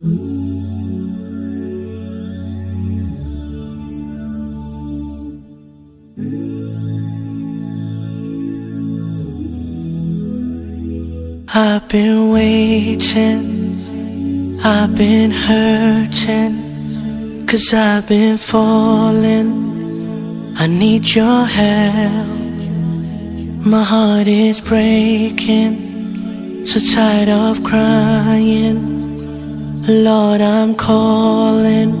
I've been waiting, I've been hurting, cause I've been falling. I need your help. My heart is breaking, so tired of crying. Lord, I'm calling,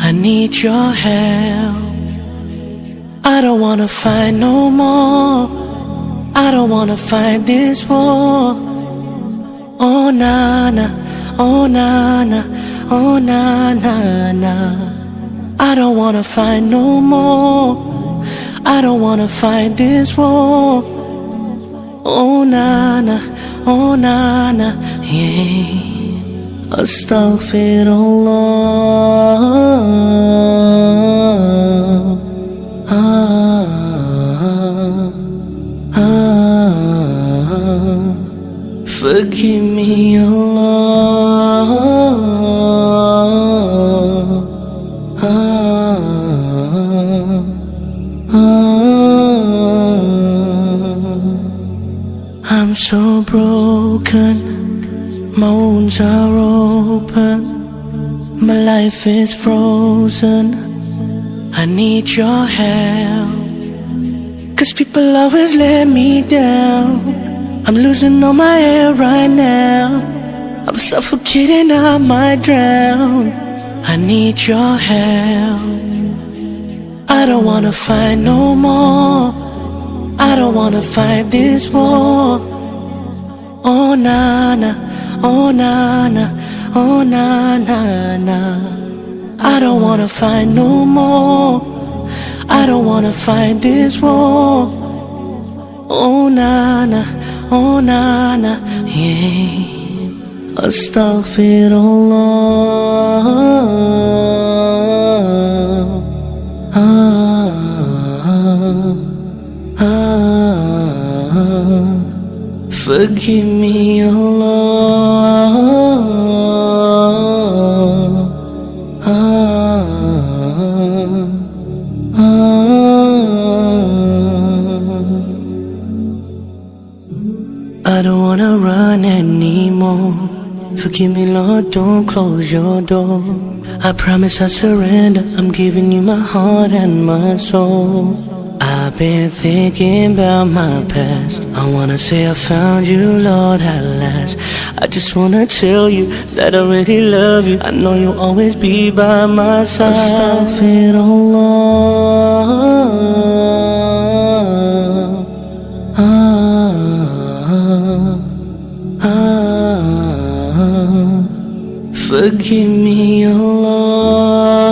I need your help. I don't wanna fight no more. I don't wanna fight this war. Oh na na, oh na na, oh na na na. I don't wanna fight no more. I don't wanna fight this war. Oh na na, oh na na, yeah. Astaghfirullah. Ah, ah, forgive me, Allah. Ah, ah. I'm so broken, my wounds are open, my life is frozen. I need your help. Cause people always let me down. I'm losing all my air right now. I'm suffocating, I might drown. I need your help. I don't wanna fight no more. I don't wanna fight this war. Oh na na, oh na na, oh na na na. I don't wanna fight no more. I don't wanna fight this war. Oh na na, oh na na, yeah. Astaghfirullah. Ah, ah, forgive me, Allah. Ah, ah. I don't wanna run anymore. Forgive me, Lord, don't close your door. I promise I surrender. I'm giving you my heart and my soul. I've been thinking about my past. I wanna say I found you, Lord, at last. I just wanna tell you that I really love you. I know you'll always be by my side. Astaghfirullah. Ah, ah, forgive me, Allah.